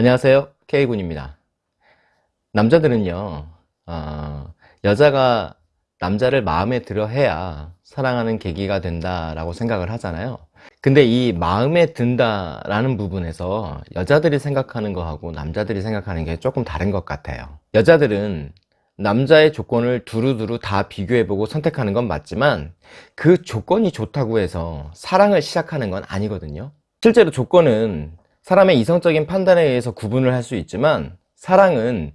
안녕하세요. K군입니다. 남자들은요 어, 여자가 남자를 마음에 들어 해야 사랑하는 계기가 된다라고 생각을 하잖아요. 근데 이 마음에 든다 라는 부분에서 여자들이 생각하는 거하고 남자들이 생각하는 게 조금 다른 것 같아요. 여자들은 남자의 조건을 두루두루 다 비교해보고 선택하는 건 맞지만 그 조건이 좋다고 해서 사랑을 시작하는 건 아니거든요. 실제로 조건은 사람의 이성적인 판단에 의해서 구분을 할 수 있지만 사랑은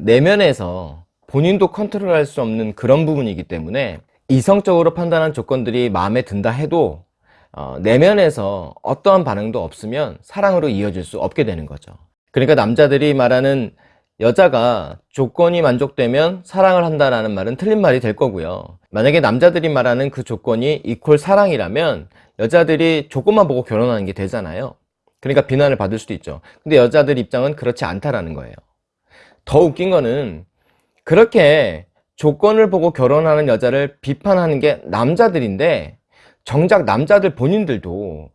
내면에서 본인도 컨트롤할 수 없는 그런 부분이기 때문에 이성적으로 판단한 조건들이 마음에 든다 해도 어, 내면에서 어떠한 반응도 없으면 사랑으로 이어질 수 없게 되는 거죠. 그러니까 남자들이 말하는 여자가 조건이 만족되면 사랑을 한다라는 말은 틀린 말이 될 거고요. 만약에 남자들이 말하는 그 조건이 이퀄 사랑이라면 여자들이 조건만 보고 결혼하는 게 되잖아요 그러니까 비난을 받을 수도 있죠. 근데 여자들 입장은 그렇지 않다라는 거예요. 더 웃긴 거는 그렇게 조건을 보고 결혼하는 여자를 비판하는 게 남자들인데 정작 남자들 본인들도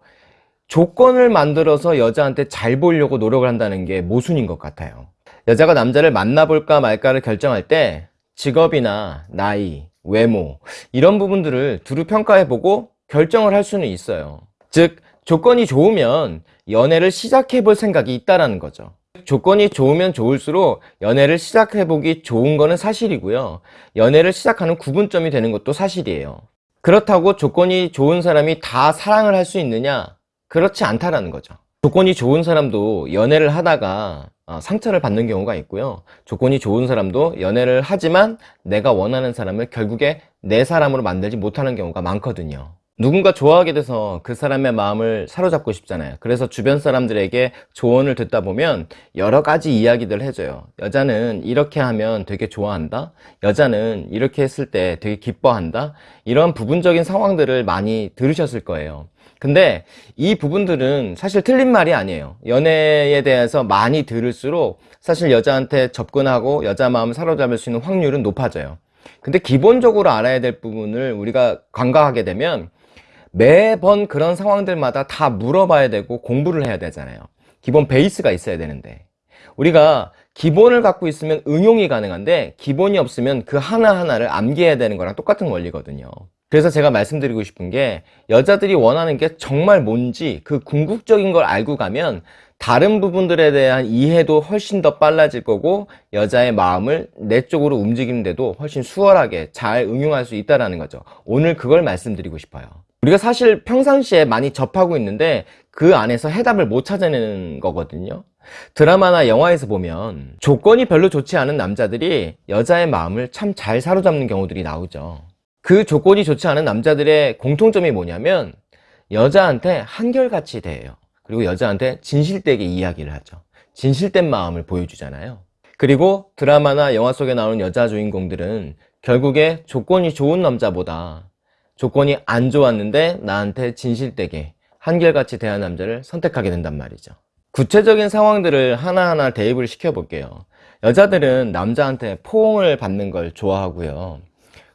조건을 만들어서 여자한테 잘 보려고 노력을 한다는 게 모순인 것 같아요. 여자가 남자를 만나볼까 말까를 결정할 때 직업이나 나이, 외모 이런 부분들을 두루 평가해보고 결정을 할 수는 있어요. 즉 조건이 좋으면 연애를 시작해 볼 생각이 있다는 거죠 조건이 좋으면 좋을수록 연애를 시작해 보기 좋은 거는 사실이고요 연애를 시작하는 구분점이 되는 것도 사실이에요 그렇다고 조건이 좋은 사람이 다 사랑을 할 수 있느냐? 그렇지 않다라는 거죠. 조건이 좋은 사람도 연애를 하다가 어, 상처를 받는 경우가 있고요. 조건이 좋은 사람도 연애를 하지만 내가 원하는 사람을 결국에 내 사람으로 만들지 못하는 경우가 많거든요. 누군가 좋아하게 돼서 그 사람의 마음을 사로잡고 싶잖아요. 그래서 주변 사람들에게 조언을 듣다 보면 여러 가지 이야기들 해줘요. 여자는 이렇게 하면 되게 좋아한다? 여자는 이렇게 했을 때 되게 기뻐한다? 이런 부분적인 상황들을 많이 들으셨을 거예요. 근데 이 부분들은 사실 틀린 말이 아니에요. 연애에 대해서 많이 들을수록 사실 여자한테 접근하고 여자 마음을 사로잡을 수 있는 확률은 높아져요. 근데 기본적으로 알아야 될 부분을 우리가 관가하게 되면 매번 그런 상황들마다 다 물어봐야 되고 공부를 해야 되잖아요. 기본 베이스가 있어야 되는데. 우리가 기본을 갖고 있으면 응용이 가능한데 기본이 없으면 그 하나하나를 암기해야 되는 거랑 똑같은 원리거든요. 그래서 제가 말씀드리고 싶은 게 여자들이 원하는 게 정말 뭔지 그 궁극적인 걸 알고 가면 다른 부분들에 대한 이해도 훨씬 더 빨라질 거고 여자의 마음을 내 쪽으로 움직이는데도 훨씬 수월하게 잘 응용할 수 있다는 거죠. 오늘 그걸 말씀드리고 싶어요 우리가 사실 평상시에 많이 접하고 있는데 그 안에서 해답을 못 찾아내는 거거든요. 드라마나 영화에서 보면 조건이 별로 좋지 않은 남자들이 여자의 마음을 참 잘 사로잡는 경우들이 나오죠. 그 조건이 좋지 않은 남자들의 공통점이 뭐냐면 여자한테 한결같이 대해요. 그리고 여자한테 진실되게 이야기를 하죠. 진실된 마음을 보여주잖아요. 그리고 드라마나 영화 속에 나오는 여자 주인공들은 결국에 조건이 좋은 남자보다 조건이 안 좋았는데 나한테 진실되게 한결같이 대한 남자를 선택하게 된단 말이죠. 구체적인 상황들을 하나하나 대입을 시켜 볼게요. 여자들은 남자한테 포옹을 받는 걸 좋아하고요.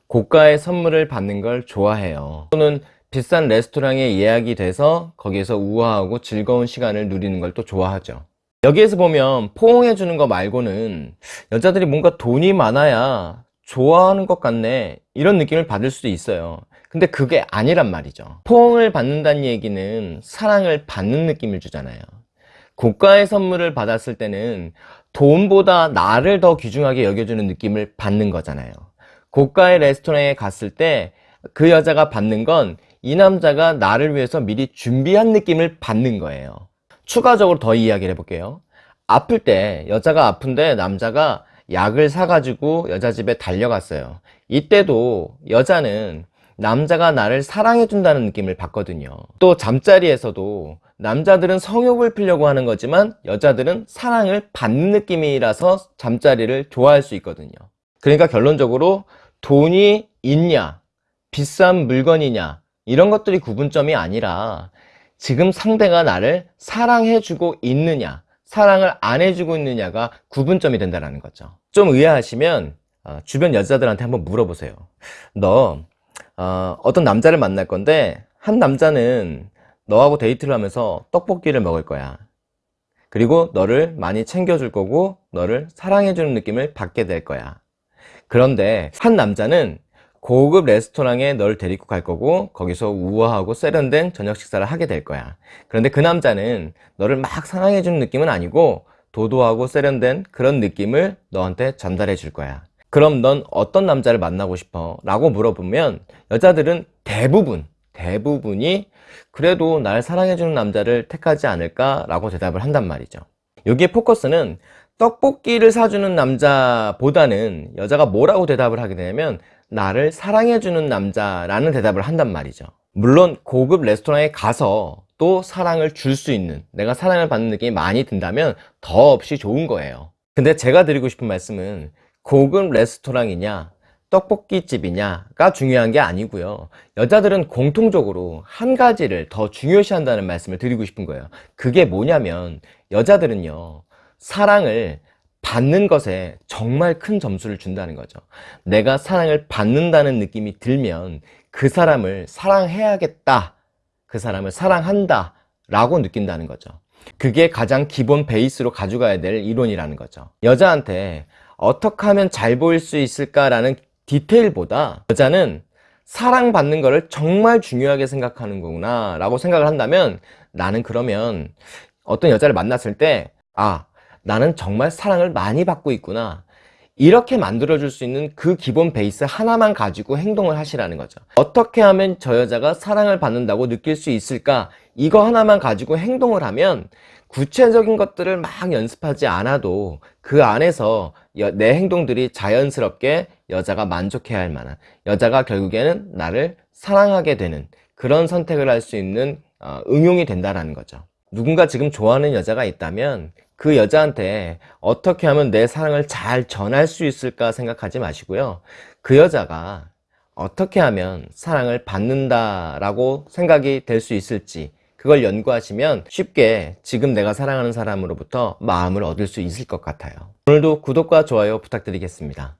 고가의 선물을 받는 걸 좋아해요. 또는 비싼 레스토랑에 예약이 돼서 거기에서 우아하고 즐거운 시간을 누리는 걸 또 좋아하죠. 여기에서 보면 포옹해 주는 거 말고는 여자들이 뭔가 돈이 많아야 좋아하는 것 같네. 이런 느낌을 받을 수도 있어요 근데 그게 아니란 말이죠. 포옹을 받는다는 얘기는 사랑을 받는 느낌을 주잖아요. 고가의 선물을 받았을 때는 돈보다 나를 더 귀중하게 여겨주는 느낌을 받는 거잖아요. 고가의 레스토랑에 갔을 때 그 여자가 받는 건 이 남자가 나를 위해서 미리 준비한 느낌을 받는 거예요. 추가적으로 더 이야기를 해볼게요. 아플 때 여자가 아픈데 남자가 약을 사가지고 여자 집에 달려갔어요. 이때도 여자는 남자가 나를 사랑해 준다는 느낌을 받거든요. 또 잠자리에서도 남자들은 성욕을 피려고 하는 거지만 여자들은 사랑을 받는 느낌이라서 잠자리를 좋아할 수 있거든요. 그러니까 결론적으로 돈이 있냐 비싼 물건이냐 이런 것들이 구분점이 아니라 지금 상대가 나를 사랑해 주고 있느냐 사랑을 안 해주고 있느냐가 구분점이 된다는 거죠. 좀 의아하시면 어, 주변 여자들한테 한번 물어보세요. 너 어, 어떤 남자를 만날 건데 한 남자는 너하고 데이트를 하면서 떡볶이를 먹을 거야. 그리고 너를 많이 챙겨줄 거고 너를 사랑해주는 느낌을 받게 될 거야. 그런데 한 남자는 고급 레스토랑에 널 데리고 갈 거고 거기서 우아하고 세련된 저녁 식사를 하게 될 거야. 그런데 그 남자는 너를 막 사랑해 주는 느낌은 아니고 도도하고 세련된 그런 느낌을 너한테 전달해 줄 거야 그럼 넌 어떤 남자를 만나고 싶어? 라고 물어보면 여자들은 대부분 대부분이 그래도 날 사랑해주는 남자를 택하지 않을까? 라고 대답을 한단 말이죠 여기에 포커스는 떡볶이를 사주는 남자보다는 여자가 뭐라고 대답을 하게 되냐면 나를 사랑해주는 남자라는 대답을 한단 말이죠 물론 고급 레스토랑에 가서 또 사랑을 줄 수 있는 내가 사랑을 받는 느낌이 많이 든다면 더없이 좋은 거예요 근데 제가 드리고 싶은 말씀은 고급 레스토랑이냐 떡볶이집이냐가 중요한 게 아니고요. 여자들은 공통적으로 한 가지를 더 중요시 한다는 말씀을 드리고 싶은 거예요. 그게 뭐냐면 여자들은요 사랑을 받는 것에 정말 큰 점수를 준다는 거죠. 내가 사랑을 받는다는 느낌이 들면 그 사람을 사랑해야겠다 그 사람을 사랑한다 라고 느낀다는 거죠. 그게 가장 기본 베이스로 가져가야 될 이론이라는 거죠. 여자한테 어떻게 하면 잘 보일 수 있을까라는 디테일보다 여자는 사랑받는 것을 정말 중요하게 생각하는 거구나 라고 생각을 한다면 나는 그러면 어떤 여자를 만났을 때 아 나는 정말 사랑을 많이 받고 있구나. 이렇게 만들어 줄 수 있는 그 기본 베이스 하나만 가지고 행동을 하시라는 거죠. 어떻게 하면 저 여자가 사랑을 받는다고 느낄 수 있을까? 이거 하나만 가지고 행동을 하면 구체적인 것들을 막 연습하지 않아도 그 안에서 여- 내 행동들이 자연스럽게 여자가 만족해야 할 만한 여자가 결국에는 나를 사랑하게 되는 그런 선택을 할 수 있는 어, 응용이 된다는 거죠. 누군가 지금 좋아하는 여자가 있다면 그 여자한테 어떻게 하면 내 사랑을 잘 전할 수 있을까 생각하지 마시고요. 그 여자가 어떻게 하면 사랑을 받는다라고 생각이 될 수 있을지 그걸 연구하시면 쉽게 지금 내가 사랑하는 사람으로부터 마음을 얻을 수 있을 것 같아요. 오늘도 구독과 좋아요 부탁드리겠습니다